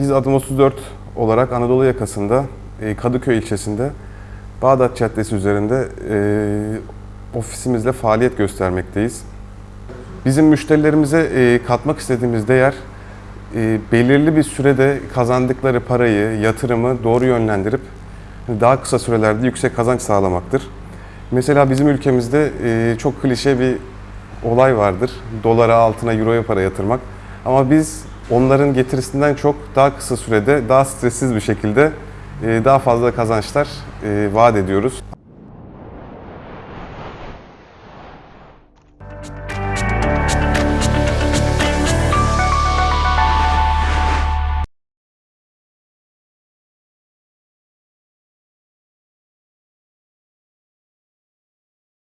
Biz Adım 34 olarak Anadolu yakasında e, Kadıköy ilçesinde Bağdat Caddesi üzerinde e, ofisimizle faaliyet göstermekteyiz. Bizim müşterilerimize e, katmak istediğimiz değer belirli bir sürede kazandıkları parayı, yatırımı doğru yönlendirip daha kısa sürelerde yüksek kazanç sağlamaktır. Mesela bizim ülkemizde çok klişe bir olay vardır. Dolara, altına, euroya para yatırmak. Ama biz onların getirisinden çok daha kısa sürede, daha stressiz bir şekilde e, daha fazla kazançlar e, vaat ediyoruz.